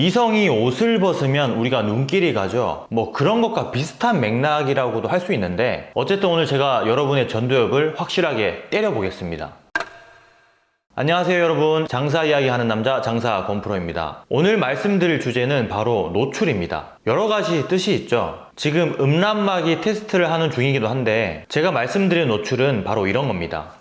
이성이 옷을 벗으면 우리가 눈길이 가죠. 뭐 그런 것과 비슷한 맥락이라고도 할 수 있는데 어쨌든 오늘 제가 여러분의 전두엽을 확실하게 때려보겠습니다. 안녕하세요 여러분. 장사 이야기 하는 남자 장사 권프로입니다. 오늘 말씀드릴 주제는 바로 노출입니다. 여러 가지 뜻이 있죠. 지금 음란마귀 테스트를 하는 중이기도 한데 제가 말씀드린 노출은 바로 이런 겁니다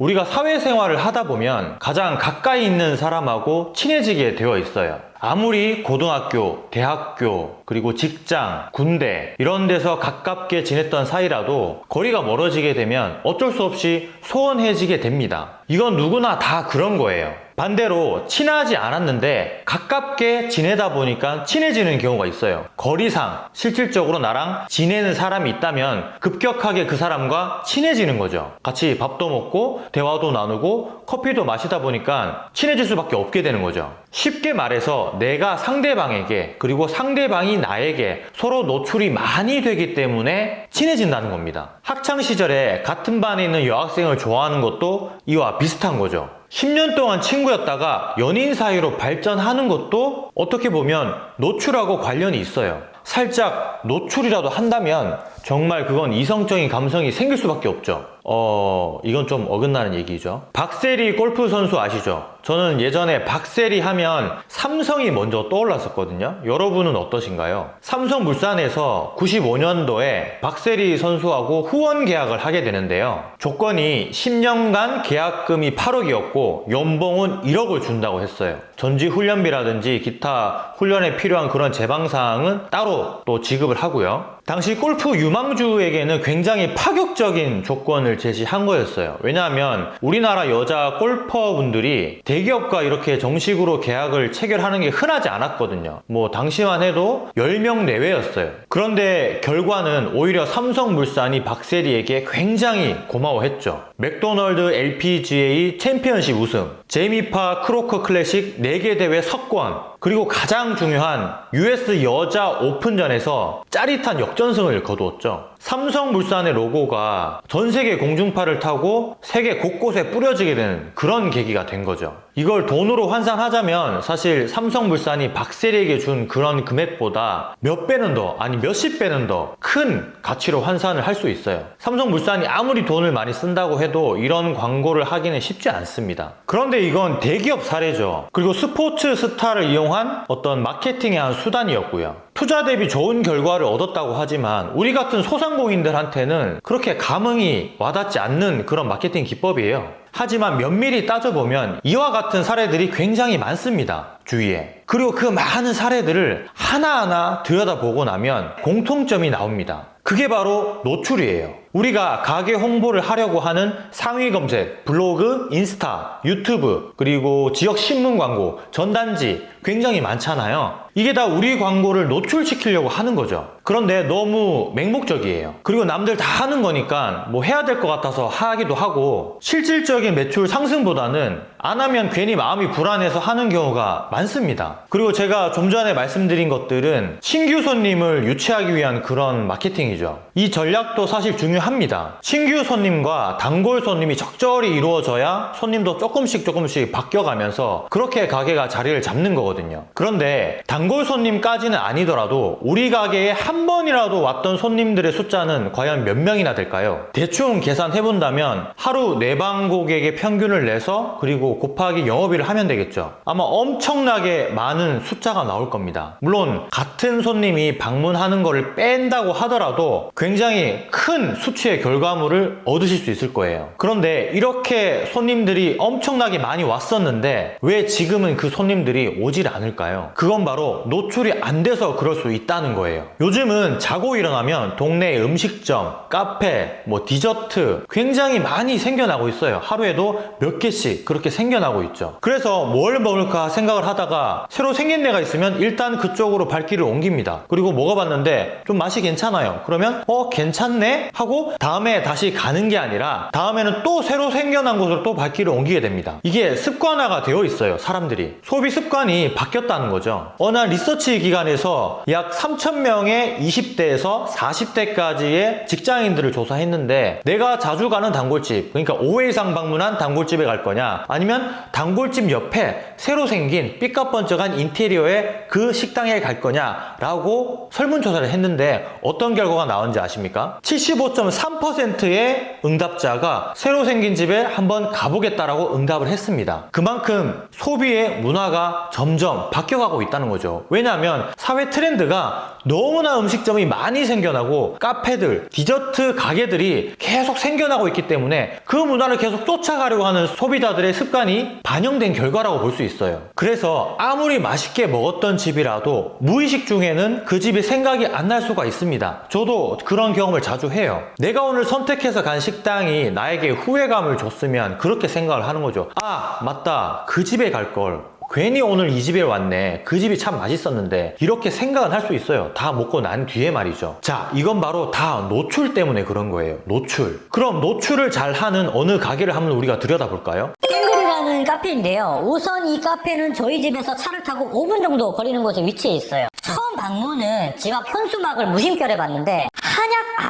우리가 사회생활을 하다 보면 가장 가까이 있는 사람하고 친해지게 되어 있어요. 아무리 고등학교, 대학교, 그리고 직장, 군대 이런 데서 가깝게 지냈던 사이라도 거리가 멀어지게 되면 어쩔 수 없이 소원해지게 됩니다. 이건 누구나 다 그런 거예요 반대로 친하지 않았는데 가깝게 지내다 보니까 친해지는 경우가 있어요. 거리상 실질적으로 나랑 지내는 사람이 있다면 급격하게 그 사람과 친해지는 거죠. 같이 밥도 먹고 대화도 나누고 커피도 마시다 보니까 친해질 수밖에 없게 되는 거죠 쉽게 말해서 내가 상대방에게 그리고 상대방이 나에게 서로 노출이 많이 되기 때문에 친해진다는 겁니다. 학창시절에 같은 반에 있는 여학생을 좋아하는 것도 이와 비슷한 거죠. 10년 동안 친구였다가 연인 사이로 발전하는 것도 어떻게 보면 노출하고 관련이 있어요 살짝 노출이라도 한다면 정말 그건 이성적인 감성이 생길 수밖에 없죠. 어... 이건 좀 어긋나는 얘기죠. 박세리 골프 선수 아시죠? 저는 예전에 박세리 하면 삼성이 먼저 떠올랐었거든요. 여러분은 어떠신가요? 삼성물산에서 95년도에 박세리 선수하고 후원 계약을 하게 되는데요. 조건이 10년간 계약금이 8억이었고 연봉은 1억을 준다고 했어요. 전지 훈련비라든지 기타 훈련에 필요한 그런 제반사항은 따로 또 지급을 하고요 당시 골프 유망주에게는 굉장히 파격적인 조건을 제시한 거였어요. 왜냐하면 우리나라 여자 골퍼분들이 대기업과 이렇게 정식으로 계약을 체결하는 게 흔하지 않았거든요. 뭐 당시만 해도 10명 내외였어요. 그런데 결과는 오히려 삼성물산이 박세리에게 굉장히 고마워했죠. 맥도널드 LPGA 챔피언십 우승 제이미 파 크로거 클래식 4개 대회 석권 그리고 가장 중요한 US 여자 오픈전에서 짜릿한 역전 승을 거두었죠. 삼성물산의 로고가 전 세계 공중파를 타고 세계 곳곳에 뿌려지게 되는 그런 계기가 된 거죠. 이걸 돈으로 환산하자면 사실 삼성물산이 박세리에게 준 그런 금액보다 몇 배는 더 아니 몇십 배는 더 큰 가치로 환산을 할 수 있어요. 삼성물산이 아무리 돈을 많이 쓴다고 해도 이런 광고를 하기는 쉽지 않습니다. 그런데 이건 대기업 사례죠. 그리고 스포츠 스타를 이용한 어떤 마케팅의 한 수단이었고요 투자 대비 좋은 결과를 얻었다고 하지만 우리 같은 소상공인들한테는 그렇게 감흥이 와닿지 않는 그런 마케팅 기법이에요. 하지만 면밀히 따져보면 이와 같은 사례들이 굉장히 많습니다. 주위에. 그리고 그 많은 사례들을 하나하나 들여다보고 나면 공통점이 나옵니다. 그게 바로 노출이에요 우리가 가게 홍보를 하려고 하는 상위 검색, 블로그, 인스타, 유튜브, 그리고 지역 신문 광고, 전단지 굉장히 많잖아요. 이게 다 우리 광고를 노출시키려고 하는 거죠. 그런데 너무 맹목적이에요. 그리고 남들 다 하는 거니까 뭐 해야 될 것 같아서 하기도 하고 실질적인 매출 상승보다는 안 하면 괜히 마음이 불안해서 하는 경우가 많습니다. 그리고 제가 좀 전에 말씀드린 것들은 신규 손님을 유치하기 위한 그런 마케팅이죠. 이 전략도 사실 중요 합니다. 신규 손님과 단골 손님이 적절히 이루어져야 손님도 조금씩 조금씩 바뀌어가면서 그렇게 가게가 자리를 잡는 거거든요. 그런데 단골 손님까지는 아니더라도 우리 가게에 한 번이라도 왔던 손님들의 숫자는 과연 몇 명이나 될까요? 대충 계산해 본다면 하루 내방 고객의 평균을 내서 그리고 곱하기 영업일을 하면 되겠죠. 아마 엄청나게 많은 숫자가 나올 겁니다. 물론 같은 손님이 방문하는 것을 뺀다고 하더라도 굉장히 큰 수치의 결과물을 얻으실 수 있을 거예요. 그런데 이렇게 손님들이 엄청나게 많이 왔었는데 왜 지금은 그 손님들이 오질 않을까요? 그건 바로 노출이 안 돼서 그럴 수 있다는 거예요. 요즘은 자고 일어나면 동네 음식점, 카페, 뭐 디저트 굉장히 많이 생겨나고 있어요. 하루에도 몇 개씩 그렇게 생겨나고 있죠. 그래서 뭘 먹을까 생각을 하다가 새로 생긴 데가 있으면 일단 그쪽으로 발길을 옮깁니다. 그리고 먹어봤는데 좀 맛이 괜찮아요. 그러면 어 괜찮네? 하고 다음에 다시 가는 게 아니라 다음에는 또 새로 생겨난 곳으로 또 발길을 옮기게 됩니다. 이게 습관화가 되어 있어요. 사람들이. 소비 습관이 바뀌었다는 거죠. 어느 한 리서치 기관에서 약 3,000명의 20대에서 40대까지의 직장인들을 조사했는데 내가 자주 가는 단골집, 그러니까 5회 이상 방문한 단골집에 갈 거냐 아니면 단골집 옆에 새로 생긴 삐까번쩍한 인테리어의 그 식당에 갈 거냐라고 설문조사를 했는데 어떤 결과가 나온지 아십니까? 75.3%의 응답자가 새로 생긴 집에 한번 가보겠다라고 응답을 했습니다. 그만큼 소비의 문화가 점점 바뀌어가고 있다는 거죠. 왜냐하면 사회 트렌드가 너무나 음식점이 많이 생겨나고 카페들, 디저트 가게들이 계속 생겨나고 있기 때문에 그 문화를 계속 쫓아가려고 하는 소비자들의 습관이 반영된 결과라고 볼 수 있어요. 그래서 아무리 맛있게 먹었던 집이라도 무의식 중에는 그 집이 생각이 안 날 수가 있습니다. 저도 그런 경험을 자주 해요. 내가 오늘 선택해서 간 식당이 나에게 후회감을 줬으면 그렇게 생각을 하는 거죠. 아, 맞다. 그 집에 갈 걸. 괜히 오늘 이 집에 왔네. 그 집이 참 맛있었는데. 이렇게 생각은 할 수 있어요. 다 먹고 난 뒤에 말이죠. 자, 이건 바로 다 노출 때문에 그런 거예요. 노출. 그럼 노출을 잘 하는 어느 가게를 한번 우리가 들여다볼까요? 땡글이라는 카페인데요. 우선 이 카페는 저희 집에서 차를 타고 5분 정도 거리는 곳에 위치해 있어요. 처음 방문은 집 앞 현수막을 무심결에 봤는데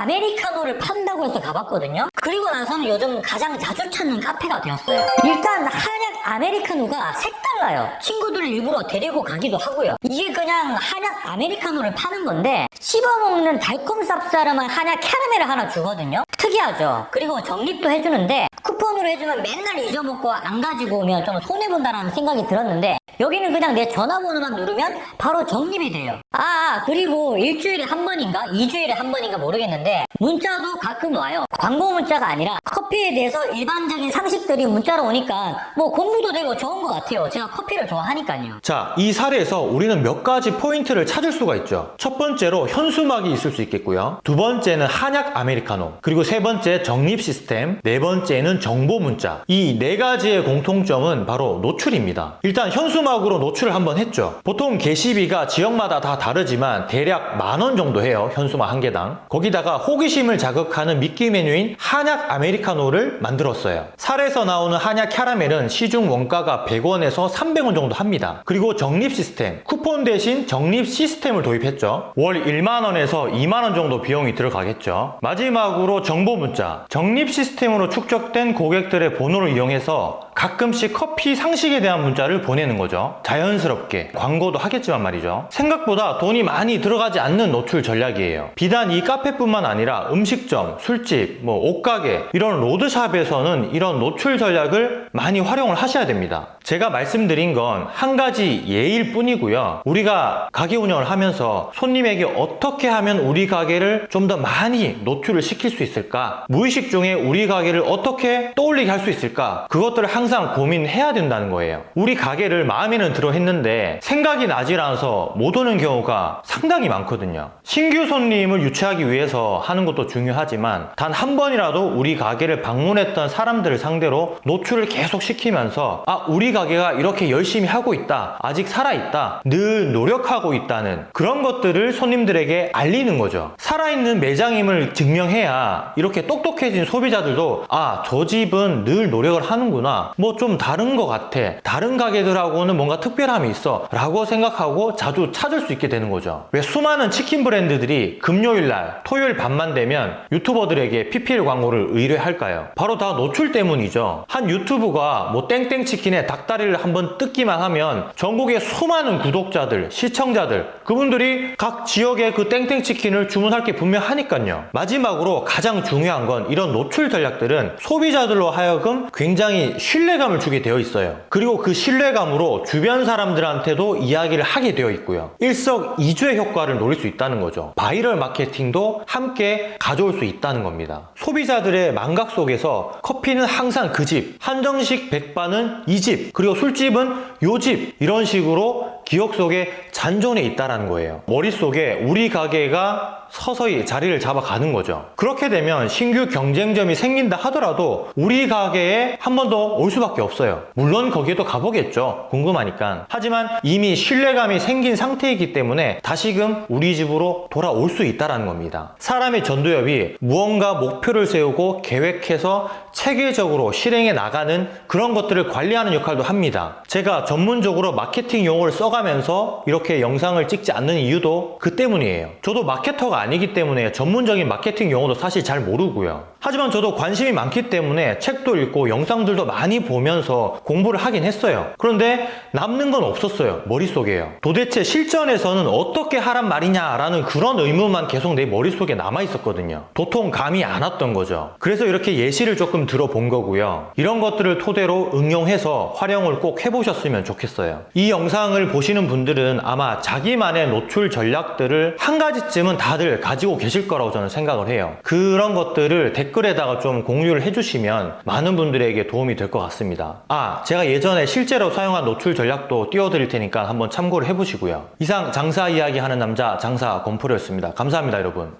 아메리카노를 판다고 해서 가봤거든요. 그리고 나서는 요즘 가장 자주 찾는 카페가 되었어요. 일단 한약 아메리카노가 색달라요. 친구들을 일부러 데리고 가기도 하고요. 이게 그냥 한약 아메리카노를 파는 건데 씹어먹는 달콤 쌉싸름한 한약 캐러멜을 하나 주거든요. 특이하죠. 그리고 적립도 해주는데 쿠폰으로 해주면 맨날 잊어먹고 안 가지고 오면 좀 손해본다라는 생각이 들었는데 여기는 그냥 내 전화번호만 누르면 바로 적립이 돼요. 아 그리고 일주일에 한 번인가 이주일에 한 번인가 모르겠는데 문자도 가끔 와요. 광고 문자가 아니라 커피에 대해서 일반적인 상식들이 문자로 오니까 뭐 공부도 되고 좋은 것 같아요. 제가 커피를 좋아하니까요. 자, 이 사례에서 우리는 몇 가지 포인트를 찾을 수가 있죠. 첫 번째로 현수막이 있을 수 있겠고요. 두 번째는 한약 아메리카노. 그리고 세 번째 적립 시스템. 네 번째는 정보 문자. 이 네 가지의 공통점은 바로 노출입니다. 일단 현수막 으로 노출을 한번 했죠. 보통 게시비가 지역마다 다 다르지만 대략 만 원 정도 해요. 현수막 한 개당. 거기다가 호기심을 자극하는 미끼 메뉴인 한약 아메리카노를 만들었어요. 사례에서 나오는 한약 캐러멜은 시중 원가가 100원에서 300원 정도 합니다. 그리고 적립 시스템, 쿠폰 대신 적립 시스템을 도입했죠. 월 1만 원에서 2만 원 정도 비용이 들어가겠죠. 마지막으로 정보 문자, 적립 시스템으로 축적된 고객들의 번호를 이용해서 가끔씩 커피 상식에 대한 문자를 보내는 거죠. 자연스럽게 광고도 하겠지만 말이죠. 생각보다 돈이 많이 들어가지 않는 노출 전략이에요. 비단 이 카페뿐만 아니라 음식점, 술집, 뭐 옷가게 이런 road shop에서는 이런 노출 전략을 많이 활용을 하셔야 됩니다. 제가 말씀드린 건 한 가지 예일 뿐이고요. 우리가 가게 운영을 하면서 손님에게 어떻게 하면 우리 가게를 좀 더 많이 노출을 시킬 수 있을까? 무의식 중에 우리 가게를 어떻게 떠올리게 할 수 있을까? 그것들을 항상 고민해야 된다는 거예요. 우리 가게를 마음에는 들어 했는데 생각이 나질 않아서 못 오는 경우가 상당히 많거든요. 신규 손님을 유치하기 위해서 하는 것도 중요하지만 단 한 번이라도 우리 가게를 방문했던 사람들을 상대로 노출을 계속 시키면서 아 우리 가게가 이렇게 열심히 하고 있다 아직 살아있다 늘 노력하고 있다는 그런 것들을 손님들에게 알리는 거죠 살아있는 매장임을 증명해야 이렇게 똑똑해진 소비자들도 아 저 집은 늘 노력을 하는구나 뭐 좀 다른 것 같아. 다른 가게들하고는 뭔가 특별함이 있어 라고 생각하고 자주 찾을 수 있게 되는 거죠. 왜 수많은 치킨 브랜드들이 금요일날 토요일 밤만 되면 유튜버들에게 PPL 광고를 의뢰할까요? 바로 다 노출 때문이죠. 한 유튜브가 뭐 땡땡 치킨의 닭다리를 한번 뜯기만 하면 전국의 수많은 구독자들 시청자들 그분들이 각 지역의 그 땡땡 치킨을 주문할 게 분명하니까요. 마지막으로 가장 중요한 건 이런 노출 전략들은 소비자들로 하여금 굉장히 신뢰감을 주게 되어 있어요 그리고 그 신뢰감으로 주변 사람들한테도 이야기를 하게 되어 있고요 일석이조의 효과를 노릴 수 있다는 거죠 바이럴 마케팅도 함께 가져올 수 있다는 겁니다 소비자들의 망각 속에서 커피는 항상 그 집 한정식 백반은 이 집 그리고 술집은 요 집 이런 식으로 기억 속에 잔존해 있다라는 거예요. 머릿속에 우리 가게가 서서히 자리를 잡아가는 거죠. 그렇게 되면 신규 경쟁점이 생긴다 하더라도 우리 가게에 한 번 더 올 수밖에 없어요. 물론 거기에도 가보겠죠. 궁금하니까. 하지만 이미 신뢰감이 생긴 상태이기 때문에 다시금 우리 집으로 돌아올 수 있다는 겁니다. 사람의 전두엽이 무언가 목표를 세우고 계획해서 체계적으로 실행해 나가는 그런 것들을 관리하는 역할도 합니다. 제가 전문적으로 마케팅 용어를 써가면서 이렇게 영상을 찍지 않는 이유도 그 때문이에요. 저도 마케터가 아니기 때문에 전문적인 마케팅 용어도 사실 잘 모르고요. 하지만 저도 관심이 많기 때문에 책도 읽고 영상들도 많이 보면서 공부를 하긴 했어요. 그런데 남는 건 없었어요. 머릿속에요. 도대체 실전에서는 어떻게 하란 말이냐라는 그런 의문만 계속 내 머릿속에 남아 있었거든요. 도통 감이 안 왔던 거죠. 그래서 이렇게 예시를 조금 들어본 거고요. 이런 것들을 토대로 응용해서 활용을 꼭 해보셨으면 좋겠어요. 이 영상을 보시는 분들은 아마 자기만의 노출 전략들을 한 가지쯤은 다들 가지고 계실 거라고 저는 생각을 해요. 그런 것들을 댓글에다가 좀 공유를 해주시면 많은 분들에게 도움이 될 것 같습니다. 아, 제가 예전에 실제로 사용한 노출 전략도 띄워드릴 테니까 한번 참고를 해보시고요. 이상 장사 이야기 하는 남자 장사 건프로였습니다. 감사합니다, 여러분.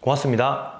고맙습니다.